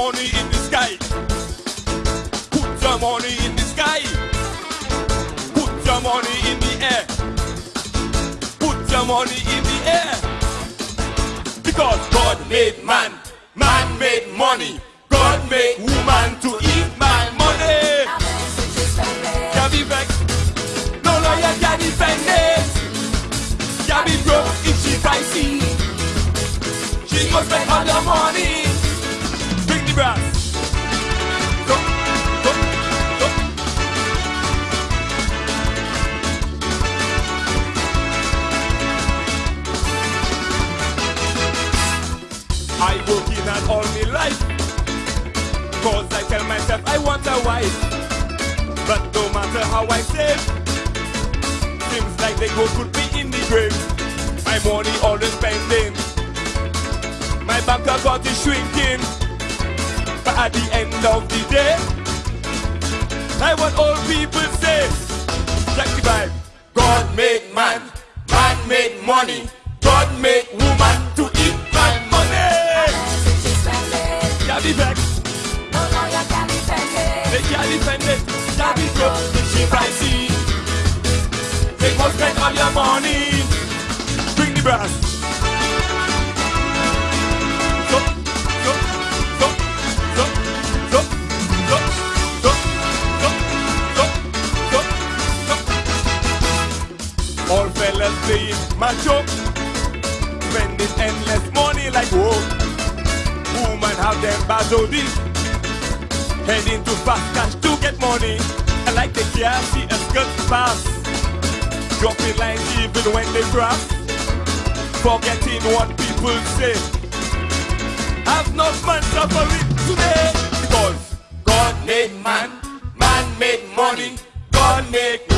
money in the sky. Put your money in the sky. Put your money in the air. Put your money in the air. Because God made man, man made money. God made woman to eat my money. Can't be vexed. No lawyer can defend it. Can't be broke if she pricey. She must spend all the money. At all my life. Cause I tell myself I want a wife. But no matter how I save, seems like they go put me in the grave. My money always spending. My bank account is shrinking. But at the end of the day, I want all people say, check the vibe. God made man, man made money. God made can't defend it. Be broke, if she pricey. They must spend all your money. Bring the brass. All fellas playing macho, spending endless money like whoa. Woman have them bazodi, heading to fast to get money. I like they can't see a skirt pass, dropping lines even when they cross, forgetting what people say. I've not man suffering today because God made man, man made money, God made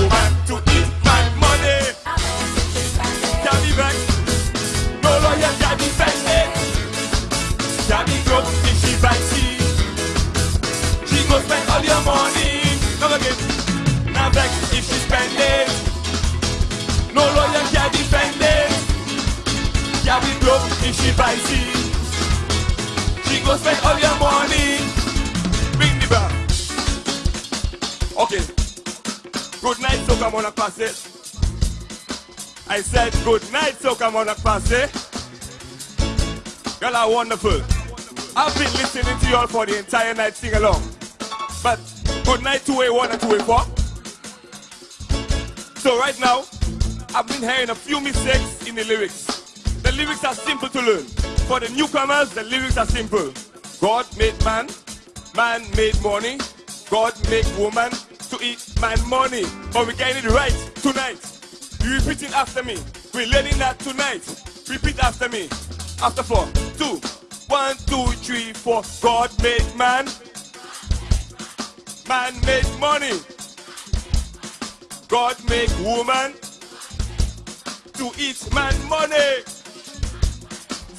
she pricey. She go spend all your money. Bring the back. Okay. Good night, so come on, pass it. I said good night, so come on, pass it. Y'all are wonderful. I've been listening to y'all for the entire night sing along. But good night to A1 and to A4. So right now, I've been hearing a few mistakes in the lyrics. The lyrics are simple to learn. For the newcomers, the lyrics are simple. God made man, man made money, God made woman to eat my money. But we're getting it right tonight. You repeat it after me. We're learning that tonight. Repeat after me. After four, two, one, two, three, four. God made man, man made money. God made woman to eat man money.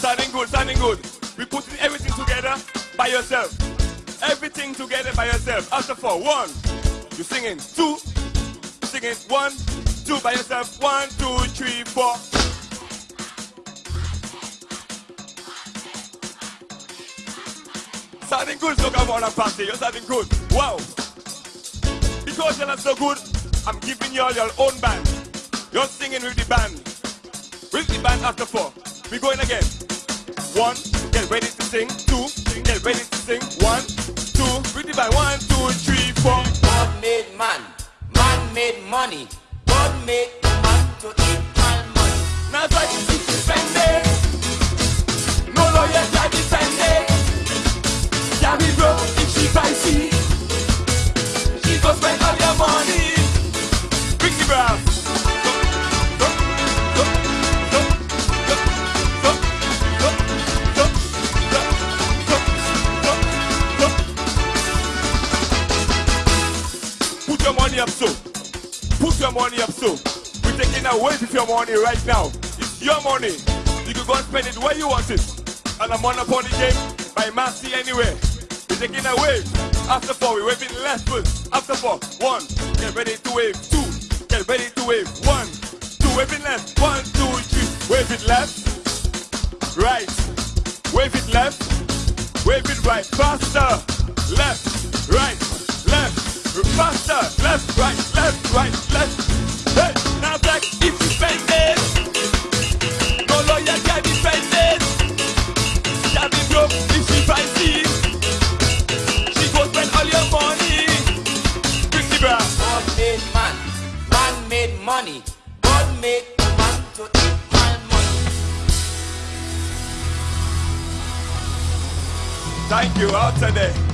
Sounding good, sounding good. We putting everything together by yourself. Everything together by yourself. After four, one, you're singing. Two, singing. One, two by yourself. One, two, three, four. Sounding good, so come on and party. You're sounding good. Wow. Because you're not so good, I'm giving you all your own band. You're singing with the band. With the band after four. We're going again. One, get ready to sing. Two, get ready to sing. One, two, the band. One, two, three, four. God made man, man made money. God made money up so. Put your money up so. We're taking away with your money right now. It's your money. You can go and spend it where you want it. And I'm on the game by Massey anywhere. We're taking away. After four, we're waving left foot. After four, one, get ready to wave. Two, get ready to wave. One, two, waving left. One, two, three, wave it left. Right. Wave it left. Wave it right, faster. Left, right, left, Thank you, out today.